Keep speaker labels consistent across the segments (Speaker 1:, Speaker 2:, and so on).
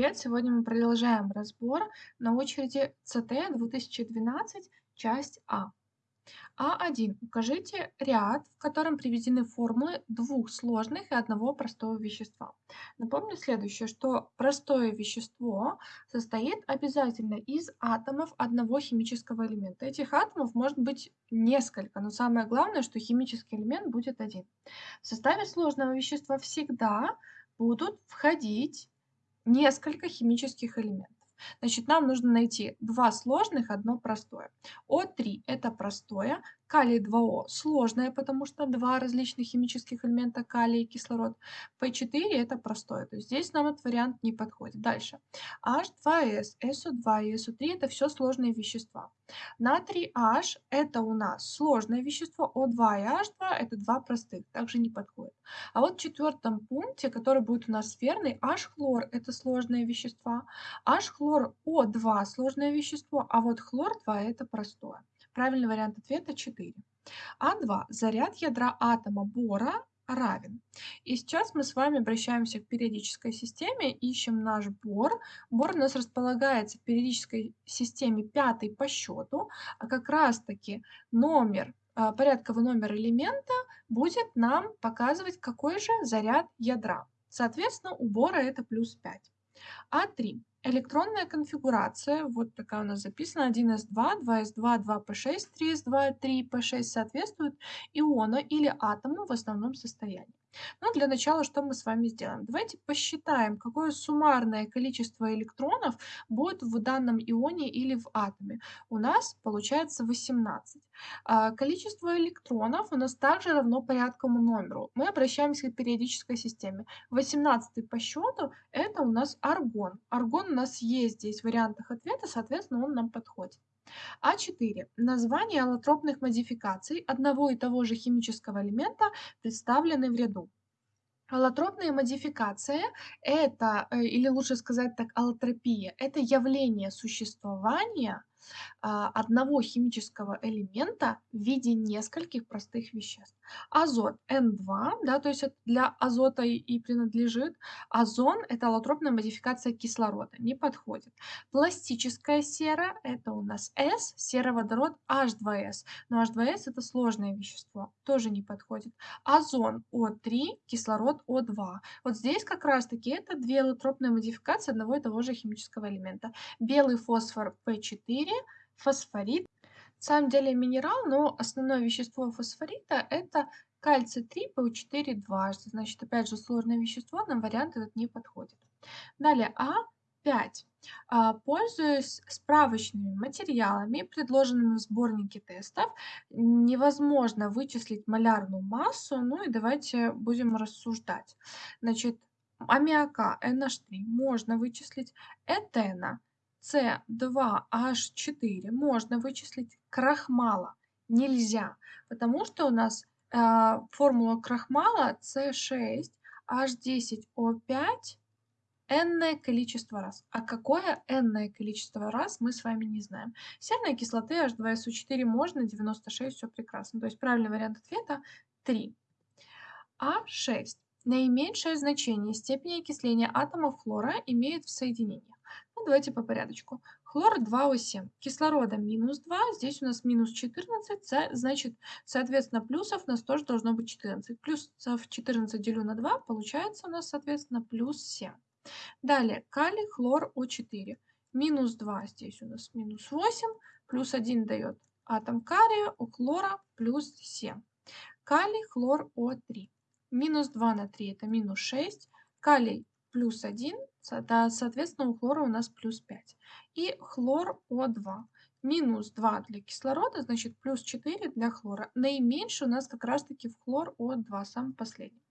Speaker 1: Привет! Сегодня мы продолжаем разбор. На очереди ЦТ 2012, часть А. А1. Укажите ряд, в котором приведены формулы двух сложных и одного простого вещества. Напомню следующее, что простое вещество состоит обязательно из атомов одного химического элемента. Этих атомов может быть несколько, но самое главное, что химический элемент будет один. В составе сложного вещества всегда будут входить несколько химических элементов. Значит, нам нужно найти два сложных, одно простое. О3 это простое, Калий 2О сложное, потому что два различных химических элемента калий и кислород. P4 это простое, то есть здесь нам этот вариант не подходит. Дальше. H2S, SO2 и SO3 это все сложные вещества. Натрий H это у нас сложное вещество, O2 и H2 это два простых, также не подходит. А вот в четвертом пункте, который будет у нас верный, H-хлор это сложное вещество, H-хлор O2 сложное вещество, а вот хлор 2 это простое. Правильный вариант ответа 4. А2. Заряд ядра атома бора равен. И сейчас мы с вами обращаемся к периодической системе, ищем наш бор. Бор у нас располагается в периодической системе пятый по счету, а как раз-таки номер, а, порядковый номер элемента будет нам показывать, какой же заряд ядра. Соответственно, у бора это плюс 5. А3. Электронная конфигурация, вот такая у нас записана, 1s2, 2s2, 2p6, 3s2, 3p6 соответствуют иону или атому в основном состоянии. Но для начала что мы с вами сделаем? Давайте посчитаем, какое суммарное количество электронов будет в данном ионе или в атоме. У нас получается 18. А количество электронов у нас также равно порядковому номеру. Мы обращаемся к периодической системе. 18 по счету это у нас аргон. Аргон у нас есть здесь в вариантах ответа, соответственно, он нам подходит. А4. Название аллотропных модификаций одного и того же химического элемента представлены в ряду. Аллотропная модификация – это, э, или лучше сказать так, аллотропия – это явление существования одного химического элемента в виде нескольких простых веществ. Азот N2, да, то есть это для азота и, и принадлежит. Озон – это аллотропная модификация кислорода, не подходит. Пластическая сера – это у нас S, сероводород H2S. Но H2S – это сложное вещество, тоже не подходит. Озон O3, кислород O2. Вот здесь как раз-таки это две аллотропные модификации одного и того же химического элемента. Белый фосфор P4, фосфорит. На самом деле минерал, но основное вещество фосфорита это кальций 3 ПО4 дважды. Значит, опять же, сложное вещество, нам вариант этот не подходит. Далее, А5. А, пользуясь справочными материалами, предложенными в сборнике тестов, невозможно вычислить малярную массу. Ну и давайте будем рассуждать. Значит, аммиака NH3 можно вычислить, этена С2H4 можно вычислить, крахмала нельзя, потому что у нас э, формула крахмала С6H10O5 энное количество раз. А какое энное количество раз, мы с вами не знаем. Серной кислоты H2SO4 можно, 96, все прекрасно. То есть правильный вариант ответа 3. А6. Наименьшее значение степени окисления атомов хлора имеет в соединениях. Ну, давайте по порядочку. Хлор 2О7, кислорода минус 2, здесь у нас минус 14, значит, соответственно, плюсов у нас тоже должно быть 14. Плюсов 14 делю на 2, получается у нас, соответственно, плюс 7. Далее, калий, хлор, О4. Минус 2, здесь у нас минус 8, плюс 1 дает атом кария, у хлора плюс 7. Калий, хлор, О3. Минус 2 на 3 это минус 6. Калий плюс 1, соответственно, у хлора у нас плюс 5. И хлор О2. Минус 2 для кислорода, значит плюс 4 для хлора. Наименьший у нас как раз-таки в хлор О2, самый последний.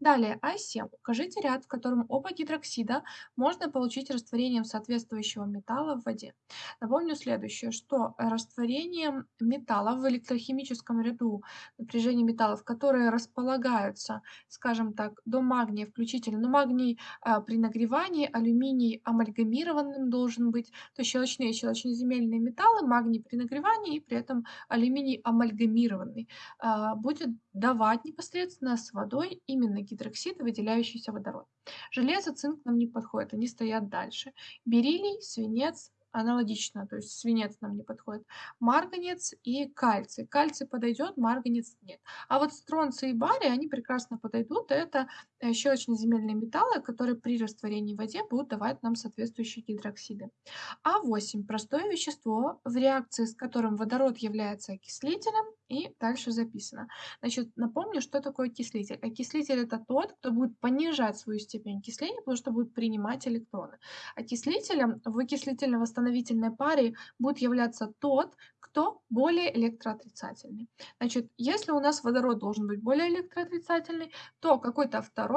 Speaker 1: Далее, А7. Укажите ряд, в котором оба гидроксида можно получить растворением соответствующего металла в воде. Напомню следующее, что растворением металла в электрохимическом ряду напряжения металлов, которые располагаются, скажем так, до магния включительно, но магний а, при нагревании, алюминий амальгамированным должен быть, то есть щелочные щелочноземельные металлы, магний при нагревании и при этом алюминий амальгамированный, а, будет давать непосредственно с водой именно гидроксид, выделяющийся водород. Железо, цинк нам не подходит, они стоят дальше. Бериллий, свинец, аналогично, то есть свинец нам не подходит. Марганец и кальций. Кальций подойдет, марганец нет. А вот стронций и барий, они прекрасно подойдут. Это э, щелочно-земельные металлы, которые при растворении в воде будут давать нам соответствующие гидроксиды. А8 – простое вещество, в реакции с которым водород является окислителем, и дальше записано. Значит, напомню, что такое окислитель. Окислитель – это тот, кто будет понижать свою степень окисления, потому что будет принимать электроны. Окислителем в окислительно-восстановительной паре будет являться тот, кто более электроотрицательный. Значит, если у нас водород должен быть более электроотрицательный, то какой-то второй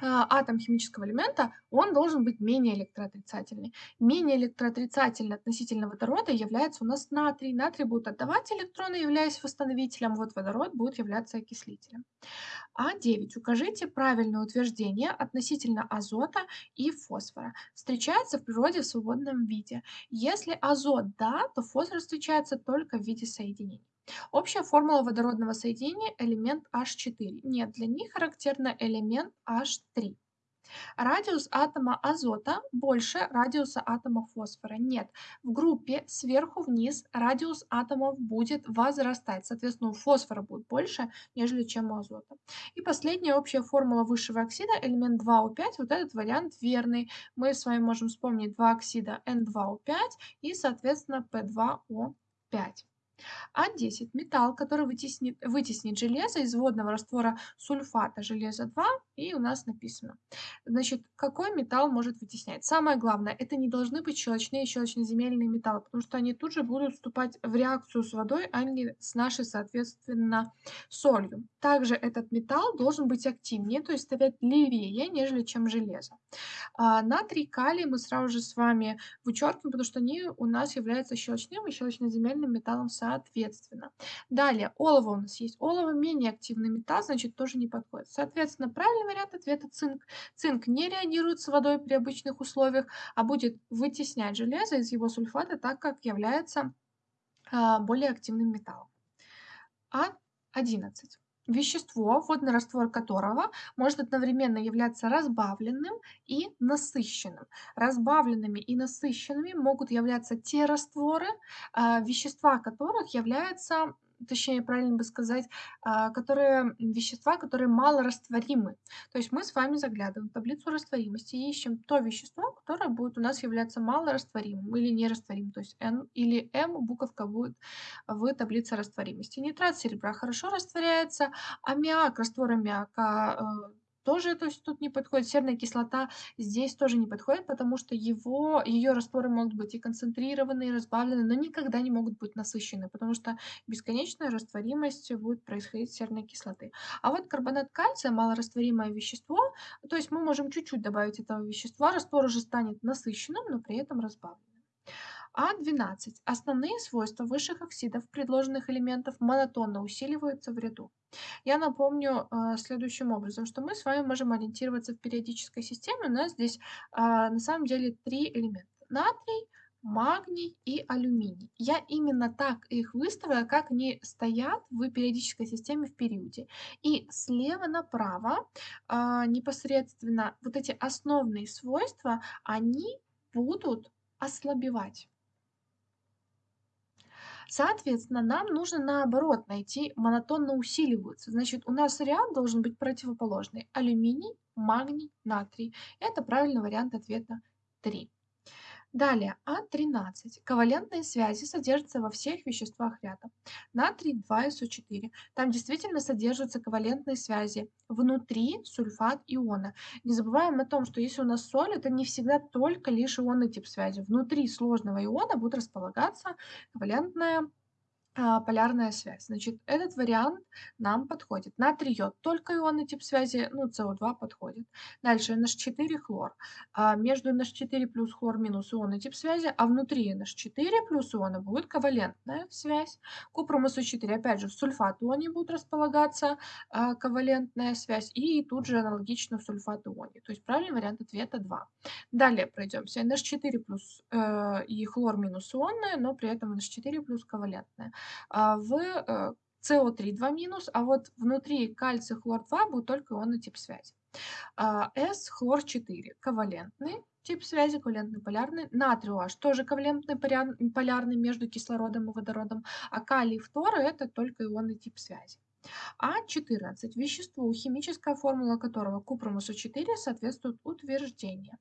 Speaker 1: а, атом химического элемента, он должен быть менее электроотрицательный. Менее электроотрицательный относительно водорода является у нас натрий. Натрий будет отдавать электроны, являясь восстановителем, вот водород будет являться окислителем. А9. Укажите правильное утверждение относительно азота и фосфора. Встречается в природе в свободном виде. Если азот да, то фосфор встречается только в виде соединений. Общая формула водородного соединения – элемент H4. Нет, для них характерно элемент H3. Радиус атома азота больше радиуса атома фосфора. Нет, в группе сверху вниз радиус атомов будет возрастать. Соответственно, у фосфора будет больше, нежели чем у азота. И последняя общая формула высшего оксида, элемент 2O5, вот этот вариант верный. Мы с вами можем вспомнить два оксида N2O5 и, соответственно, P2O5. А10 – металл, который вытеснит, вытеснит железо из водного раствора сульфата железа 2, и у нас написано. Значит, какой металл может вытеснять? Самое главное, это не должны быть щелочные и щелочноземельные металлы, потому что они тут же будут вступать в реакцию с водой, а не с нашей, соответственно, солью. Также этот металл должен быть активнее, то есть стоять левее, нежели чем железо. А, натрий, калий мы сразу же с вами вычеркиваем, потому что они у нас являются щелочным и щелочноземельным металлом соответственно соответственно. Далее, олово у нас есть. Олово менее активный металл, значит, тоже не подходит. Соответственно, правильный вариант ответа цинк. Цинк не реагирует с водой при обычных условиях, а будет вытеснять железо из его сульфата, так как является а, более активным металлом. А11 вещество, водный раствор которого может одновременно являться разбавленным и насыщенным. Разбавленными и насыщенными могут являться те растворы, а, вещества которых являются точнее, правильно бы сказать, а, которые вещества, которые малорастворимы. То есть мы с вами заглядываем в таблицу растворимости и ищем то вещество, которое будет у нас являться малорастворимым или нерастворимым. То есть N или M буковка будет в таблице растворимости. Нитрат серебра хорошо растворяется, аммиак, раствор аммиака э, тоже то есть тут не подходит. Серная кислота здесь тоже не подходит, потому что его, ее растворы могут быть и концентрированные, и разбавленные, но никогда не могут быть насыщены, потому что бесконечная растворимость будет происходить серной кислоты. А вот карбонат кальция, малорастворимое вещество, то есть мы можем чуть-чуть добавить этого вещества, раствор уже станет насыщенным, но при этом разбавленным. А12. Основные свойства высших оксидов предложенных элементов монотонно усиливаются в ряду. Я напомню э, следующим образом, что мы с вами можем ориентироваться в периодической системе. У нас здесь э, на самом деле три элемента. Натрий, магний и алюминий. Я именно так их выставила, как они стоят в периодической системе в периоде. И слева направо э, непосредственно вот эти основные свойства, они будут ослабевать. Соответственно, нам нужно наоборот найти монотонно усиливаются. Значит, у нас ряд должен быть противоположный. Алюминий, магний, натрий. Это правильный вариант ответа 3. Далее, А13. Ковалентные связи содержатся во всех веществах ряда. Натрий 2СО4. Там действительно содержатся ковалентные связи. Внутри сульфат иона. Не забываем о том, что если у нас соль, это не всегда только лишь ионный тип связи. Внутри сложного иона будет располагаться ковалентная а, полярная связь. Значит, этот вариант нам подходит. Натрий йод, только ионный тип связи, ну, СО2 подходит. Дальше NH4 хлор. А между NH4 плюс хлор минус ионный тип связи, а внутри NH4 плюс иона будет ковалентная связь. Купрум СО4, опять же, в сульфат ионе будет располагаться а, ковалентная связь, и тут же аналогично в сульфат ионе. То есть правильный вариант ответа 2. Далее пройдемся. NH4 плюс э, и хлор минус ионная, но при этом NH4 плюс ковалентная. А, в э, СО3 2 минус, а вот внутри кальций хлор 2 будет только ионный тип связи. А, С хлор 4 ковалентный тип связи, ковалентный полярный. Натрий OH тоже ковалентный полярный между кислородом и водородом, а калий фтор это только ионный тип связи. А14. Вещество, химическая формула которого купрум СО4 соответствует утверждению.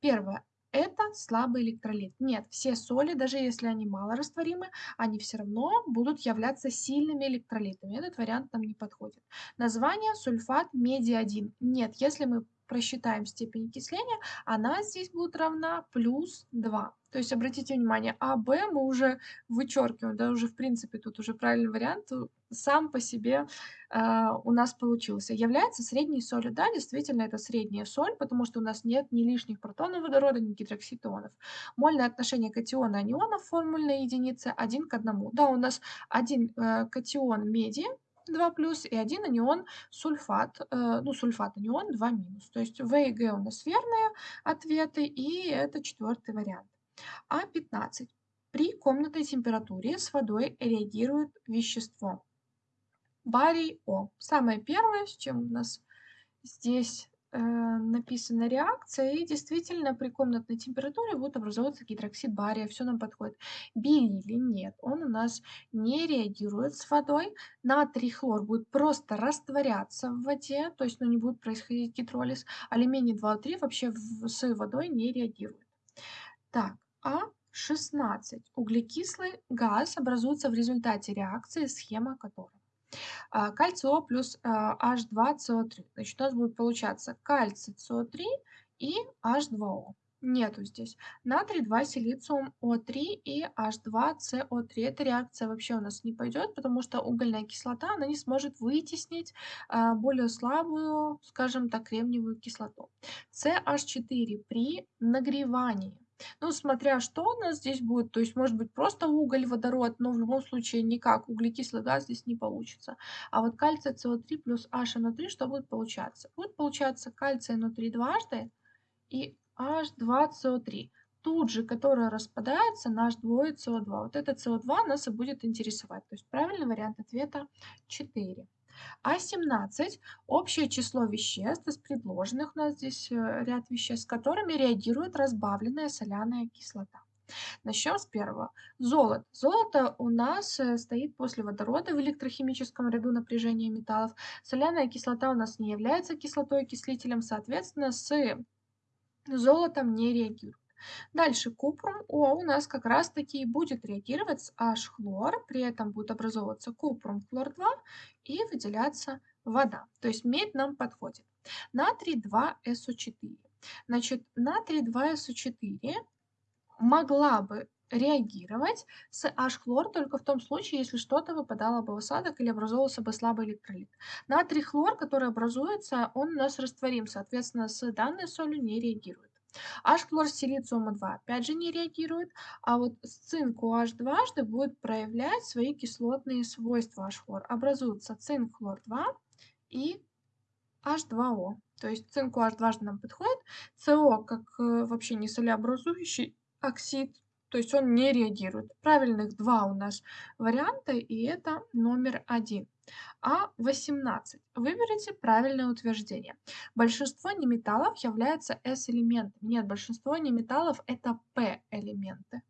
Speaker 1: Первое. Это слабый электролит. Нет, все соли, даже если они малорастворимы, они все равно будут являться сильными электролитами. Этот вариант нам не подходит. Название сульфат меди-1. Нет, если мы просчитаем степень окисления, она здесь будет равна плюс 2. То есть обратите внимание, А, Б мы уже вычеркиваем, да, уже в принципе тут уже правильный вариант э, сам по себе э, у нас получился. Является средней солью. Да, действительно это средняя соль, потому что у нас нет ни лишних протонов водорода, ни гидрокситонов. Мольное отношение катиона анионов формульной единицы 1 к 1. Да, у нас один э, катион меди 2 плюс и один анион сульфат, э, ну сульфат анион 2 минус. То есть В и Г у нас верные ответы и это четвертый вариант. А15. При комнатной температуре с водой реагирует вещество. Барий О. Самое первое, с чем у нас здесь э, написана реакция, и действительно при комнатной температуре будет образовываться гидроксид бария, все нам подходит. Бериллий нет, он у нас не реагирует с водой. Натрий хлор будет просто растворяться в воде, то есть ну, не будет происходить гидролиз. Алюминий 2,3 вообще в, с водой не реагирует. Так, А16. Углекислый газ образуется в результате реакции, схема которой. А, кальций О плюс H2CO3. А, Значит, у нас будет получаться кальций СО3 и H2O. Нету здесь. Натрий 2 силициум О3 и H2CO3. Эта реакция вообще у нас не пойдет, потому что угольная кислота она не сможет вытеснить а, более слабую, скажем так, кремниевую кислоту. CH4 при нагревании ну, смотря что у нас здесь будет, то есть может быть просто уголь, водород, но в любом случае никак углекислый газ здесь не получится. А вот кальций СО3 плюс HNO3, что будет получаться? Будет получаться кальций NO3 дважды и H2CO3 тут же, которая распадается на H2 CO2. Вот это CO2 нас и будет интересовать. То есть правильный вариант ответа 4. А17– общее число веществ из предложенных, у нас здесь э, ряд веществ, с которыми реагирует разбавленная соляная кислота. Начнем с первого. Золото. Золото у нас э, стоит после водорода в электрохимическом ряду напряжения металлов. Соляная кислота у нас не является кислотой-окислителем, соответственно, с золотом не реагирует. Дальше купрум О у нас как раз таки будет реагировать с H-хлор, при этом будет образовываться купрум хлор-2 и выделяться вода. То есть медь нам подходит. Натрий 2СО4. Значит, натрий 2СО4 могла бы реагировать с H-хлор только в том случае, если что-то выпадало бы в осадок или образовывался бы слабый электролит. Натрий хлор, который образуется, он у нас растворим, соответственно, с данной солью не реагирует. H-хлор силициума 2 опять же не реагирует, а вот с цинк OH дважды будет проявлять свои кислотные свойства H-хлор. Образуется цинк хлор 2 и H2O. То есть цинк OH дважды нам подходит. СО как э, вообще не солеобразующий оксид, то есть он не реагирует. Правильных два у нас варианта, и это номер один. А18. Выберите правильное утверждение. Большинство неметаллов являются S-элементами. Нет, большинство неметаллов это P-элементы.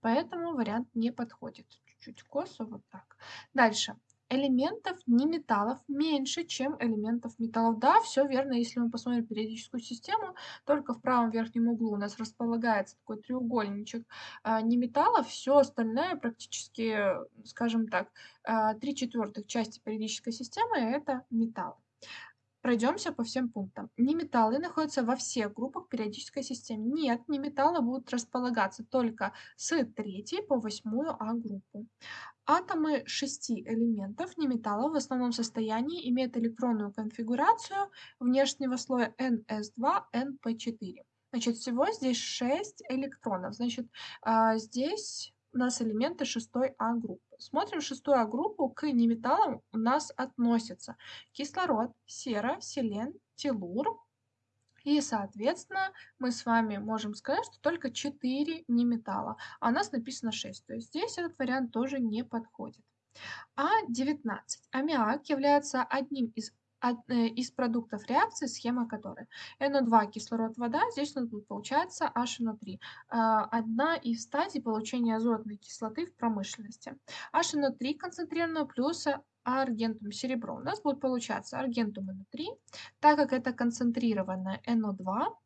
Speaker 1: Поэтому вариант не подходит. Чуть-чуть косо, вот так. Дальше элементов неметаллов меньше, чем элементов металлов. Да, все верно, если мы посмотрим периодическую систему, только в правом верхнем углу у нас располагается такой треугольничек а, неметаллов, все остальное практически, скажем так, а, три четвертых части периодической системы это металл. Пройдемся по всем пунктам. Неметаллы находятся во всех группах периодической системы. Нет, неметаллы будут располагаться только с третьей по восьмую А группу. Атомы шести элементов неметаллов в основном состоянии имеют электронную конфигурацию внешнего слоя NS2-NP4. Значит, всего здесь 6 электронов. Значит, а, здесь у нас элементы шестой А группы. Смотрим шестую группу, к неметаллам у нас относятся кислород, сера, селен, телур, и, соответственно, мы с вами можем сказать, что только 4 неметалла, а у нас написано 6. То есть здесь этот вариант тоже не подходит. А19. Аммиак является одним из из продуктов реакции, схема которой NO2 кислород, вода, здесь у нас будет получаться HNO3. А, одна из стадий получения азотной кислоты в промышленности. HNO3 концентрированную плюс аргентум серебро. У нас будет получаться аргентум NO3, так как это концентрированная NO2,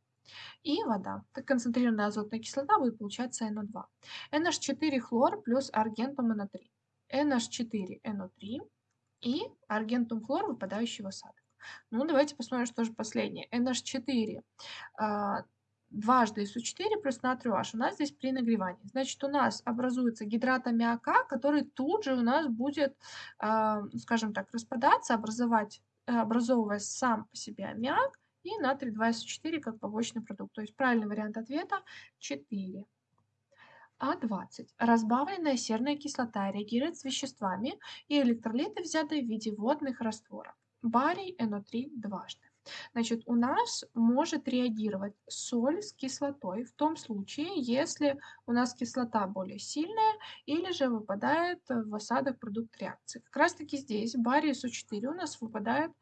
Speaker 1: и вода. Так концентрированная азотная кислота будет получаться NO2. NH4 хлор плюс аргентум NO3. NH4 NO3 и аргентум хлор, выпадающий в осадок. Ну, давайте посмотрим, что же последнее. NH4 а, дважды SU4 плюс натрий H у нас здесь при нагревании. Значит, у нас образуется гидрат аммиака, который тут же у нас будет, а, скажем так, распадаться, образовать, образовывая сам по себе аммиак и натрий 2SU4 как побочный продукт. То есть правильный вариант ответа 4. А20. Разбавленная серная кислота реагирует с веществами и электролиты, взятые в виде водных растворов. Барий НО3 дважды. Значит, у нас может реагировать соль с кислотой в том случае, если у нас кислота более сильная или же выпадает в осадок продукт реакции. Как раз таки здесь барий СО4 у нас выпадает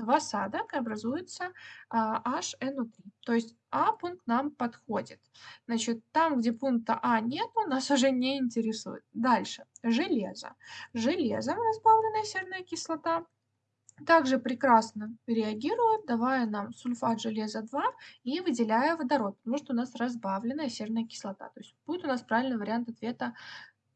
Speaker 1: в осадок образуется а, HNO3. То есть А пункт нам подходит. Значит, там, где пункта А нет, нас уже не интересует. Дальше. Железо. Железом разбавленная серная кислота также прекрасно реагирует, давая нам сульфат железа 2 и выделяя водород, потому что у нас разбавленная серная кислота. То есть будет у нас правильный вариант ответа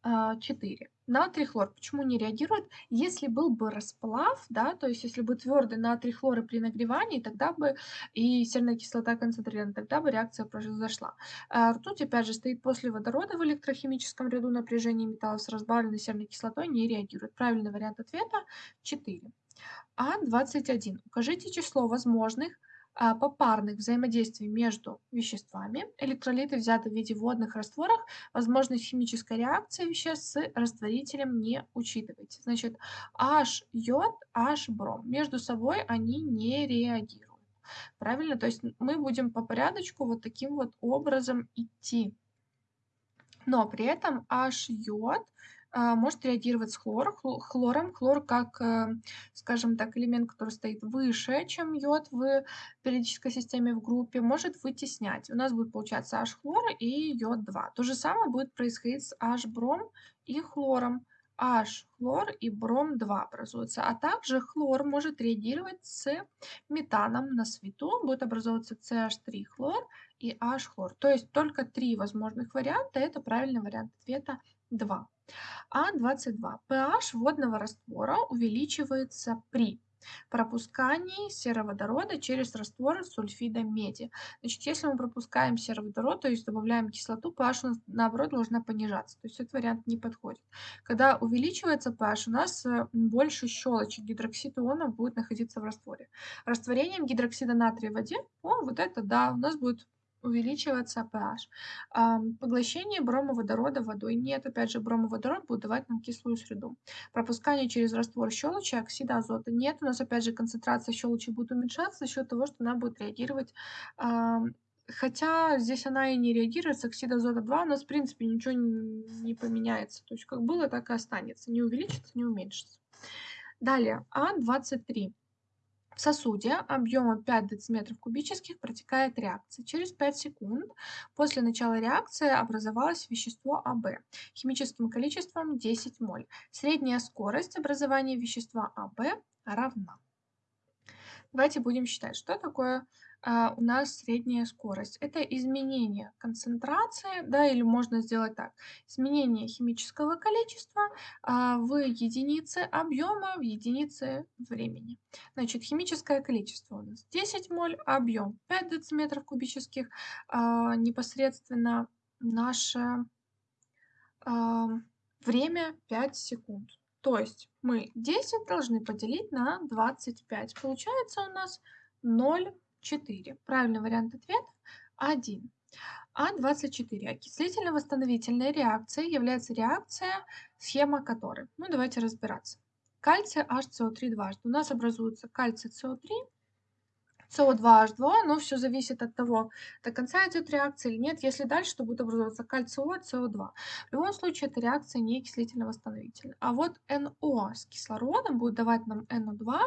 Speaker 1: 4. А, натрий хлор почему не реагирует? Если был бы расплав, да, то есть если бы твердый натрий хлора при нагревании, тогда бы и серная кислота концентрирована, тогда бы реакция произошла. А ртуть, опять же, стоит после водорода в электрохимическом ряду напряжения металлов с разбавленной серной кислотой, не реагирует. Правильный вариант ответа 4. А21. Укажите число возможных а, попарных взаимодействий между веществами. Электролиты взяты в виде водных растворов. Возможность химической реакции веществ с растворителем не учитывайте. Значит, H йод, H бром. Между собой они не реагируют. Правильно? То есть мы будем по порядочку вот таким вот образом идти. Но при этом H йод а, может реагировать с хлор, хлором. Хлор как, э, скажем так, элемент, который стоит выше, чем йод в периодической системе в группе, может вытеснять. У нас будет получаться H-хлор и йод-2. То же самое будет происходить с H-бром и хлором. H-хлор и бром-2 образуются. А также хлор может реагировать с метаном на свету. Будет образовываться CH3-хлор и H-хлор. То есть только три возможных варианта. Это правильный вариант ответа 2. А22. pH водного раствора увеличивается при пропускании сероводорода через раствор сульфида меди. Значит, если мы пропускаем сероводород, то есть добавляем кислоту, pH у нас, наоборот должна понижаться. То есть этот вариант не подходит. Когда увеличивается pH, у нас э, больше щелочи гидроксид иона будет находиться в растворе. Растворением гидроксида натрия в воде, о, вот это да, у нас будет увеличиваться pH. Поглощение бромоводорода водой нет. Опять же, бромоводород будет давать нам кислую среду. Пропускание через раствор щелочи, оксида азота нет. У нас опять же концентрация щелочи будет уменьшаться за счет того, что она будет реагировать Хотя здесь она и не реагирует с оксида азота 2, у нас в принципе ничего не поменяется. То есть как было, так и останется. Не увеличится, не уменьшится. Далее, А23. В сосуде объемом 5 дециметров кубических протекает реакция. Через 5 секунд после начала реакции образовалось вещество АБ химическим количеством 10 моль. Средняя скорость образования вещества АБ равна. Давайте будем считать, что такое а, у нас средняя скорость. Это изменение концентрации, да, или можно сделать так. Изменение химического количества а, в единице объема, в единице времени. Значит, химическое количество у нас 10 моль, объем 5 дециметров кубических, а, непосредственно наше а, время 5 секунд. То есть мы 10 должны поделить на 25. Получается у нас 0 4. Правильный вариант ответа 1. А24. Окислительно-восстановительная реакция является реакция, схема которой. Ну, давайте разбираться. Кальций HCO3 дважды. У нас образуется кальций СО3, СО2H2, но все зависит от того, до конца идет реакция или нет. Если дальше, то будет образовываться кальций О, СО2. В любом случае, эта реакция не окислительно-восстановительная. А вот НО с кислородом будет давать нам НО2,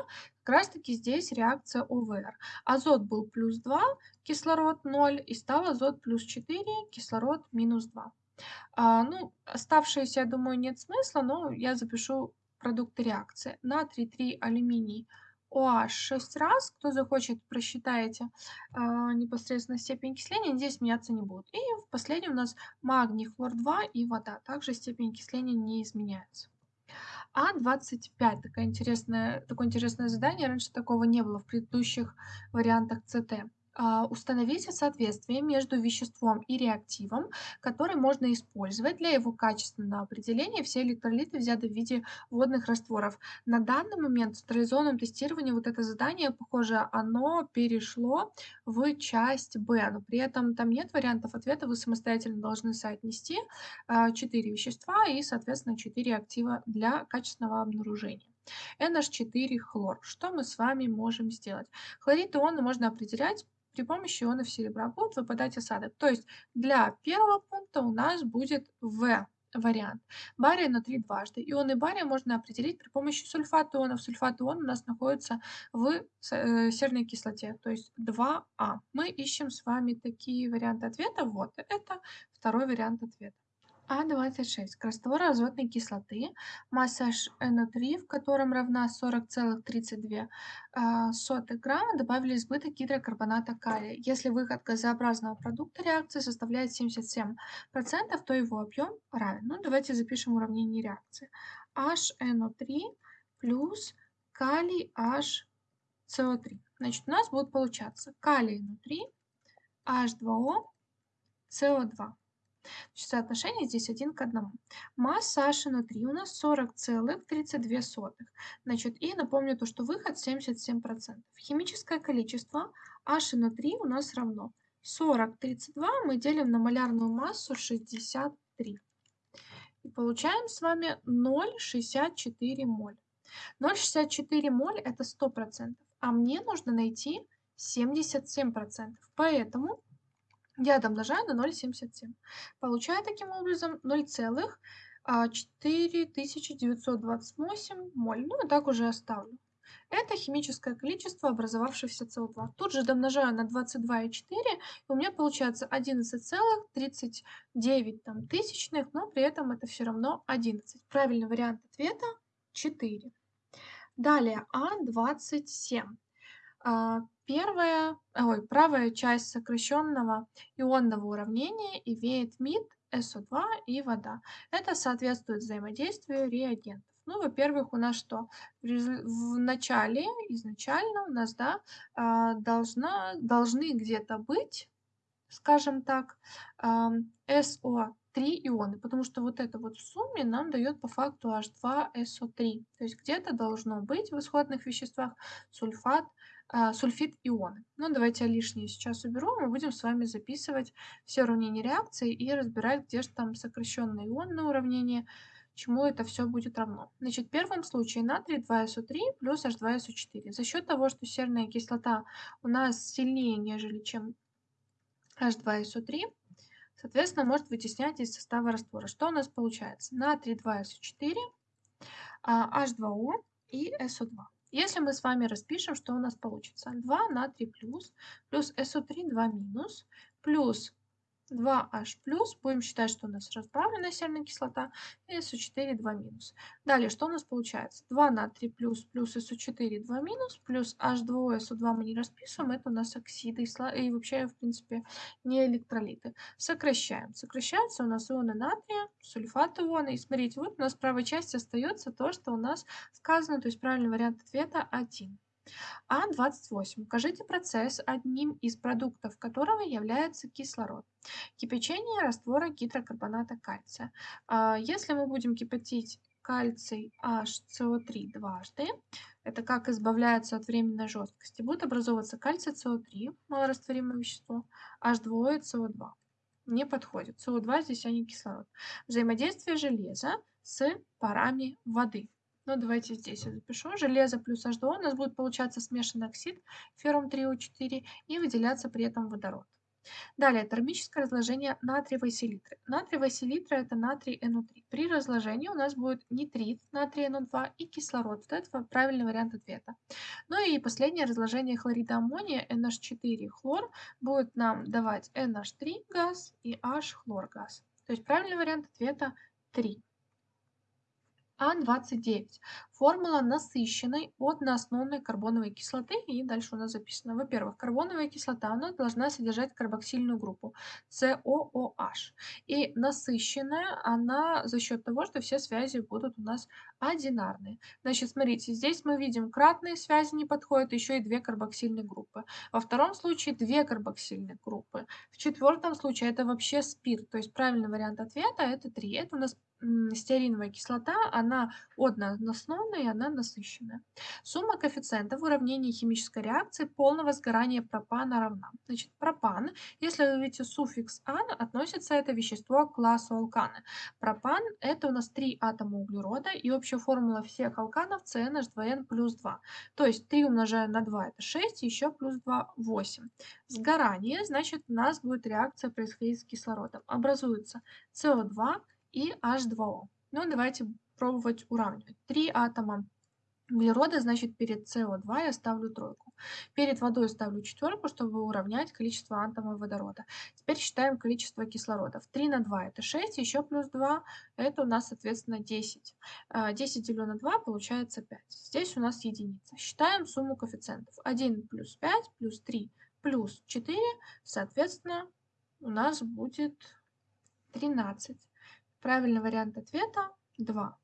Speaker 1: как раз таки здесь реакция ОВР. Азот был плюс 2, кислород 0, и стал азот плюс 4, кислород минус 2. А, ну, оставшиеся, я думаю, нет смысла, но я запишу продукты реакции. Натрий 3, алюминий – OH 6 раз. Кто захочет, просчитаете э, непосредственно степень окисления. Здесь меняться не будут. И в последнем у нас магний, хлор 2 и вода. Также степень окисления не изменяется. А25. Такое интересное, такое интересное задание. Раньше такого не было в предыдущих вариантах ЦТ. А, установите соответствие между веществом и реактивом, который можно использовать для его качественного определения. Все электролиты взяты в виде водных растворов. На данный момент в централизованном тестировании вот это задание, похоже, оно перешло в часть Б, но при этом там нет вариантов ответа, вы самостоятельно должны соотнести 4 вещества и, соответственно, 4 актива для качественного обнаружения. NH4 хлор. Что мы с вами можем сделать? Хлорид ионы можно определять при помощи ионов серебра будет выпадать осадок. То есть для первого пункта у нас будет В вариант. Бария внутри дважды. Ионы бария можно определить при помощи сульфата ионов. Сульфат ион у нас находится в э, серной кислоте, то есть 2А. Мы ищем с вами такие варианты ответа. Вот, это второй вариант ответа. А26. Раствор азотной кислоты, масса NO3, в котором равна 40,32 а, грамма, добавили избыток гидрокарбоната калия. Если выход газообразного продукта реакции составляет 77%, то его объем равен. Ну, давайте запишем уравнение реакции. HNO3 плюс калий HCO3. Значит, у нас будет получаться калий внутри, H2O, CO2. Соотношение здесь один к одному. Масса H внутри у нас 40,32. Значит, и напомню то, что выход 77%. Химическое количество H внутри у нас равно 40,32 мы делим на малярную массу 63. И получаем с вами 0,64 моль. 0,64 моль это 100%, а мне нужно найти 77%. Поэтому я домножаю на 0,77. Получаю таким образом 0,4928 а, моль. Ну и так уже оставлю. Это химическое количество образовавшегося СО2. Тут же домножаю на 22,4, и у меня получается 11,39 там, тысячных, но при этом это все равно 11. Правильный вариант ответа 4. Далее А27. Первая, ой, правая часть сокращенного ионного уравнения имеет МИД, СО2 и вода. Это соответствует взаимодействию реагентов. Ну, во-первых, у нас что? В начале, изначально у нас, да, а, должна, должны где-то быть, скажем так, СО3 ионы, потому что вот это вот в сумме нам дает по факту H2SO3. То есть где-то должно быть в исходных веществах сульфат, сульфид ионы. Ну, давайте я лишнее сейчас уберу. Мы будем с вами записывать все уравнения реакции и разбирать, где же там сокращенное ионное уравнение, чему это все будет равно. Значит, в первом случае натрий 2SO3 плюс H2SO4. За счет того, что серная кислота у нас сильнее, нежели чем H2SO3, соответственно, может вытеснять из состава раствора. Что у нас получается? Натрий 2SO4, H2O и SO2. Если мы с вами распишем, что у нас получится? 2 натрий плюс, плюс СО3 2 минус, плюс 2H+, будем считать, что у нас разбавленная серная кислота, и SO4 2 минус. Далее, что у нас получается? 2 натрий плюс, плюс SO4 2 минус, плюс H2O, SO2 мы не расписываем, это у нас оксиды и, вообще, в принципе, не электролиты. Сокращаем. Сокращаются у нас ионы натрия, сульфат ионы, и смотрите, вот у нас в правой части остается то, что у нас сказано, то есть правильный вариант ответа 1. А28. Укажите процесс, одним из продуктов которого является кислород. Кипячение раствора гидрокарбоната кальция. А, если мы будем кипятить кальций HCO3 дважды, это как избавляется от временной жесткости, будет образовываться кальций CO3, малорастворимое вещество, H2O и CO2. Не подходит. CO2 здесь, а не кислород. Взаимодействие железа с парами воды. Ну, давайте здесь я запишу. Железо плюс H2O у нас будет получаться смешанный оксид феррум 3O4 и выделяться при этом водород. Далее, термическое разложение натриевой селитры. Натриевая селитра – это натрий NO3. При разложении у нас будет нитрит натрия NO2 и кислород. Вот это правильный вариант ответа. Ну и последнее разложение хлорида аммония NH4 хлор будет нам давать NH3 газ и H хлор газ. То есть правильный вариант ответа 3. А29. Формула насыщенной одноосновной карбоновой кислоты. И дальше у нас записано. Во-первых, карбоновая кислота она должна содержать карбоксильную группу COOH. И насыщенная она за счет того, что все связи будут у нас одинарные. Значит, смотрите, здесь мы видим кратные связи не подходят, еще и две карбоксильные группы. Во втором случае две карбоксильные группы. В четвертом случае это вообще спирт. То есть правильный вариант ответа это 3. Это у нас стеариновая кислота, она одноосновная и она насыщенная. Сумма коэффициентов в уравнении химической реакции полного сгорания пропана равна. Значит, пропан, если вы видите суффикс «ан», относится это вещество к классу алканы. Пропан – это у нас три атома углерода, и общая формула всех алканов CnH2n плюс 2. То есть 3 умножая на 2 – это 6, еще плюс 2 – 8. Сгорание, значит, у нас будет реакция происходить с кислородом. Образуется СО2 и H2O. Ну, давайте пробовать уравнивать. Три атома углерода, значит, перед СО2 я ставлю тройку. Перед водой ставлю четверку, чтобы уравнять количество атомов водорода. Теперь считаем количество кислородов. 3 на 2 это 6, еще плюс 2 это у нас, соответственно, 10. 10 делю на 2 получается 5. Здесь у нас единица. Считаем сумму коэффициентов. 1 плюс 5 плюс 3 плюс 4, соответственно, у нас будет 13. Правильный вариант ответа 2.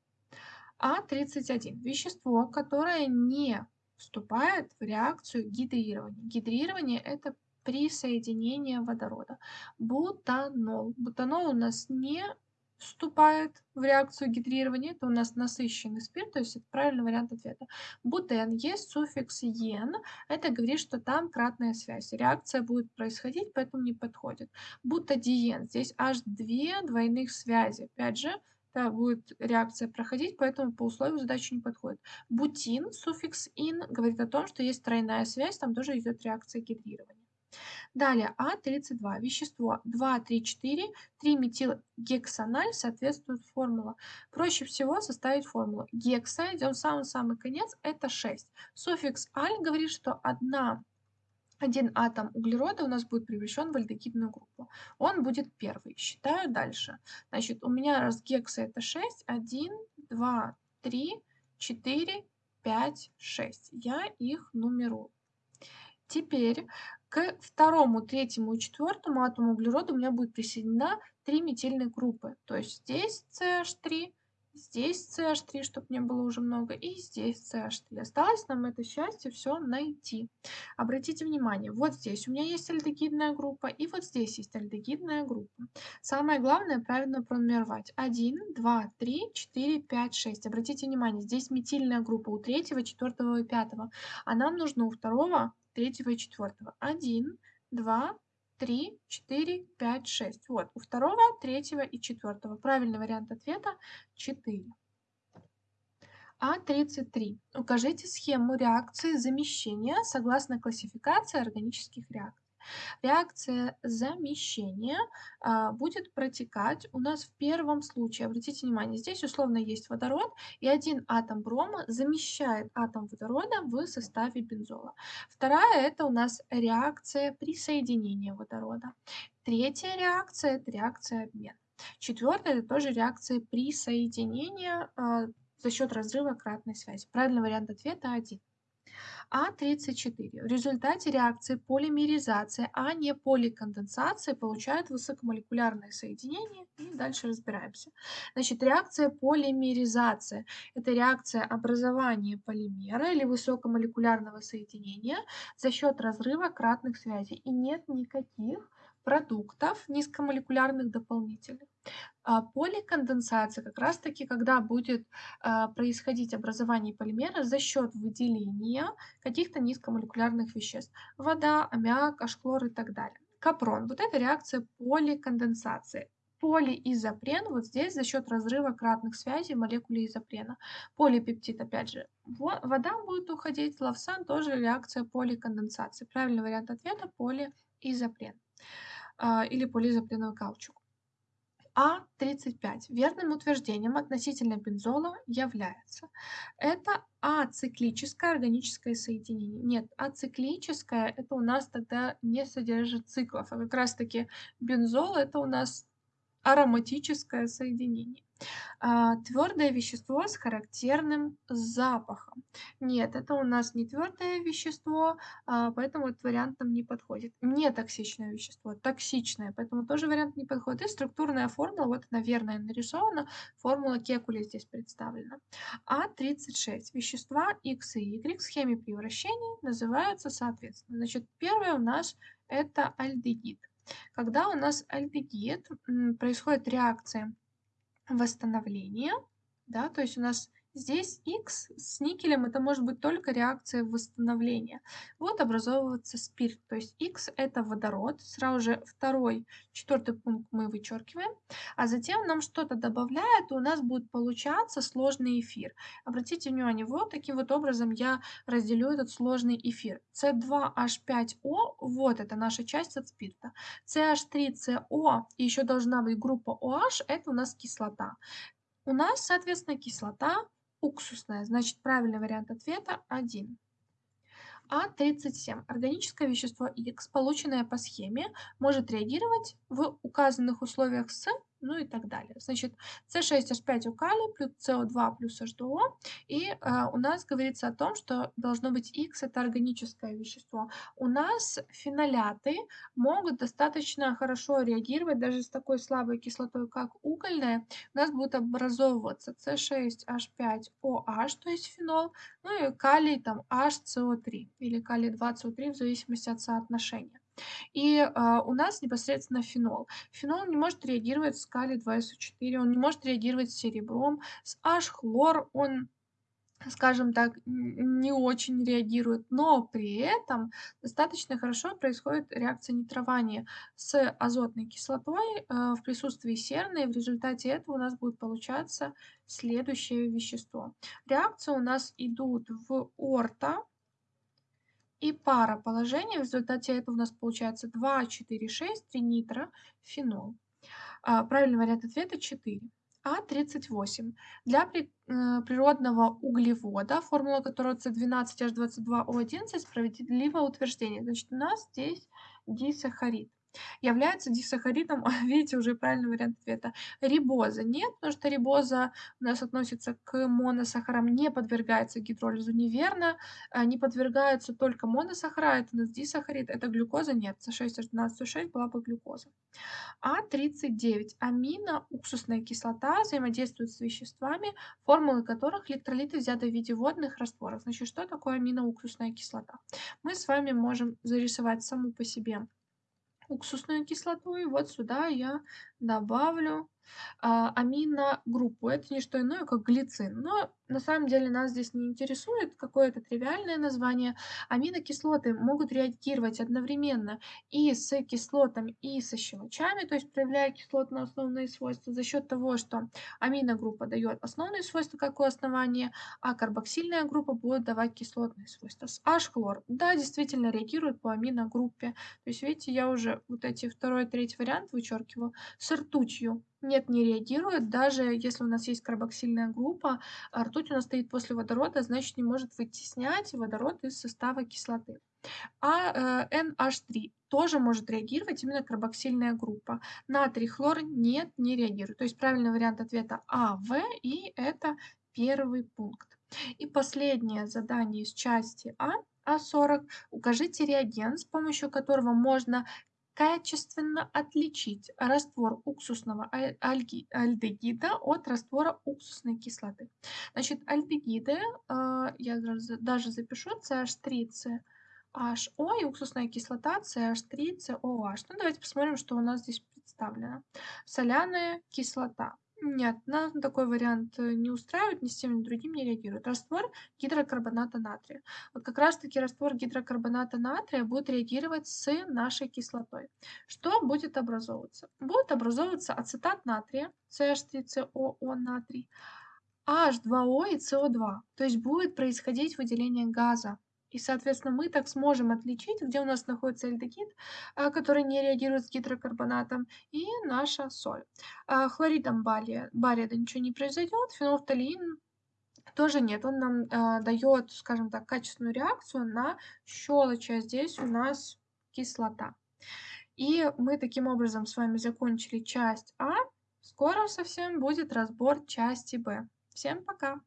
Speaker 1: А31. Вещество, которое не вступает в реакцию гидрирования. Гидрирование – это присоединение водорода. Бутанол. Бутанол у нас не вступает в реакцию гидрирования, это у нас насыщенный спирт, то есть это правильный вариант ответа. Бутен есть суффикс «ен», это говорит, что там кратная связь. Реакция будет происходить, поэтому не подходит. Бутадиен, здесь аж две двойных связи. Опять же, да, будет реакция проходить, поэтому по условию задачи не подходит. Бутин, суффикс «ин», говорит о том, что есть тройная связь, там тоже идет реакция гидрирования. Далее А32. Вещество 2, 3, 4, 3-метилгексаналь соответствует формула. Проще всего составить формулу. Гекса, идем в самый-самый конец, это 6. Суффикс аль говорит, что одна один атом углерода у нас будет превращен в альдегидную группу. Он будет первый. Считаю дальше. Значит, у меня раз гекса это 6, 1, 2, 3, 4, 5, 6. Я их нумерую. Теперь к второму, третьему и четвертому атому углерода у меня будет присоединена три метильные группы. То есть здесь CH3, здесь CH3, чтобы не было уже много, и здесь CH3. Осталось нам это счастье все найти. Обратите внимание, вот здесь у меня есть альдегидная группа, и вот здесь есть альдегидная группа. Самое главное правильно пронумеровать. 1, 2, 3, 4, 5, 6. Обратите внимание, здесь метильная группа у третьего, четвертого и пятого, а нам нужно у второго третьего и четвертого. Один, два, три, четыре, пять, шесть. Вот, у второго, третьего и четвертого. Правильный вариант ответа 4. А33. Укажите схему реакции замещения согласно классификации органических реакций. Реакция замещения а, будет протекать у нас в первом случае. Обратите внимание, здесь условно есть водород, и один атом брома замещает атом водорода в составе бензола. Вторая – это у нас реакция присоединения водорода. Третья реакция – это реакция обмена. Четвертая – это тоже реакция присоединения а, за счет разрыва кратной связи. Правильный вариант ответа 1. А34. В результате реакции полимеризации, а не поликонденсации, получают высокомолекулярные соединения. И дальше разбираемся. Значит, реакция полимеризации – это реакция образования полимера или высокомолекулярного соединения за счет разрыва кратных связей. И нет никаких продуктов низкомолекулярных дополнительных. А поликонденсация как раз-таки, когда будет а, происходить образование полимера за счет выделения каких-то низкомолекулярных веществ. Вода, аммиак, ашхлор и так далее. Капрон. Вот это реакция поликонденсации. полиизопрен вот здесь за счет разрыва кратных связей в молекуле изопрена. Полипептид, опять же, вода будет уходить, лавсан тоже реакция поликонденсации. Правильный вариант ответа полиизопрен или полиизопреновый каучук. А35 верным утверждением относительно бензола является. Это ациклическое органическое соединение. Нет, ациклическое это у нас тогда не содержит циклов, а как раз таки бензол это у нас ароматическое соединение. А, твердое вещество с характерным запахом. Нет, это у нас не твердое вещество, а, поэтому этот вариант нам не подходит. Не токсичное вещество, токсичное, поэтому тоже вариант не подходит. И структурная формула, вот она верная нарисована, формула Кекули здесь представлена. А36. Вещества X и Y в схеме превращений называются соответственно. Значит, первое у нас это альдегид. Когда у нас альдегид, происходит реакция восстановления, да, то есть у нас Здесь X с никелем это может быть только реакция восстановления. Вот образовывается спирт, то есть X это водород, сразу же второй, четвертый пункт мы вычеркиваем, а затем нам что-то добавляет, и у нас будет получаться сложный эфир. Обратите внимание, вот таким вот образом я разделю этот сложный эфир. C2H5O, вот это наша часть от спирта. CH3CO, и еще должна быть группа OH, это у нас кислота. У нас, соответственно, кислота уксусная. Значит, правильный вариант ответа 1. А37. Органическое вещество X, полученное по схеме, может реагировать в указанных условиях с ну и так далее. Значит, С6H5 у калий плюс СО2 плюс H2O. И э, у нас говорится о том, что должно быть X, это органическое вещество. У нас феноляты могут достаточно хорошо реагировать даже с такой слабой кислотой, как угольная. У нас будет образовываться С6H5OH, то есть фенол, ну и калий там HCO3 или калий 2CO3 в зависимости от соотношения. И а, у нас непосредственно фенол. Фенол не может реагировать с калий-2СО4, он не может реагировать с серебром, с H-хлор он скажем так, не очень реагирует, но при этом достаточно хорошо происходит реакция нитрования с азотной кислотой э, в присутствии серной. В результате этого у нас будет получаться следующее вещество. Реакции у нас идут в орто, и пара положений. В результате этого у нас получается 2, 4, 6, 3 нитро, фенол. А, правильный вариант ответа 4. А38. Для э, природного углевода, формула которого С12H22O11, справедливое утверждение. Значит, у нас здесь дисахарид является дисахаридом, видите, уже правильный вариант ответа. Рибоза нет, потому что рибоза у нас относится к моносахарам, не подвергается гидролизу, неверно, а, не подвергаются только моносахара, это у нас дисахарид, это глюкоза, нет, С6H12O6 была бы глюкоза. А39. Аминоуксусная кислота взаимодействует с веществами, формулы которых электролиты взяты в виде водных растворов. Значит, что такое аминоуксусная кислота? Мы с вами можем зарисовать саму по себе уксусную кислоту. И вот сюда я добавлю а, аминогруппу. Это не что иное, как глицин. Но на самом деле нас здесь не интересует какое-то тривиальное название. Аминокислоты могут реагировать одновременно и с кислотами, и со щелочами, то есть проявляя кислотно-основные свойства за счет того, что аминогруппа дает основные свойства, как у основания, а карбоксильная группа будет давать кислотные свойства. С H-хлор, да, действительно реагирует по аминогруппе. То есть, видите, я уже вот эти второй, третий вариант вычеркиваю. С ртутью нет, не реагирует, даже если у нас есть карбоксильная группа, а ртуть у нас стоит после водорода, значит не может вытеснять водород из состава кислоты. А э, NH3 тоже может реагировать именно карбоксильная группа. Натрий, хлор нет, не реагирует. То есть правильный вариант ответа А, В, и это первый пункт. И последнее задание из части А, А40. Укажите реагент, с помощью которого можно качественно отличить раствор уксусного альдегида от раствора уксусной кислоты. Значит, альдегиды, а, я даже запишу CH3, HO и уксусная кислота CH3, COH. Ну, давайте посмотрим, что у нас здесь представлено. Соляная кислота. Нет, нас такой вариант э, не устраивает, ни с тем, ни с другим не реагирует. Раствор гидрокарбоната натрия. Вот как раз таки раствор гидрокарбоната натрия будет реагировать с нашей кислотой. Что будет образовываться? Будет образовываться ацетат натрия, CH3COO натрий, H2O и CO2. То есть будет происходить выделение газа. И, соответственно, мы так сможем отличить, где у нас находится альдегид, а, который не реагирует с гидрокарбонатом, и наша соль. А, хлоридом бария, бария да ничего не произойдет, фенолфталеин тоже нет. Он нам э, дает, скажем так, качественную реакцию на щелочь, а здесь у нас кислота. И мы таким образом с вами закончили часть А. Скоро совсем будет разбор части Б. Всем пока!